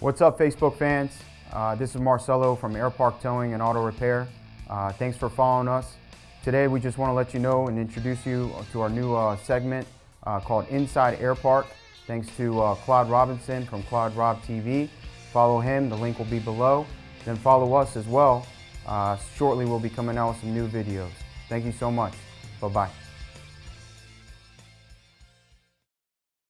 What's up, Facebook fans? Uh, this is Marcelo from Airpark Towing and Auto Repair. Uh, thanks for following us. Today, we just want to let you know and introduce you to our new uh, segment uh, called Inside Airpark. Thanks to uh, Claude Robinson from Claude Rob TV. Follow him, the link will be below. Then follow us as well. Uh, shortly, we'll be coming out with some new videos. Thank you so much. Bye-bye.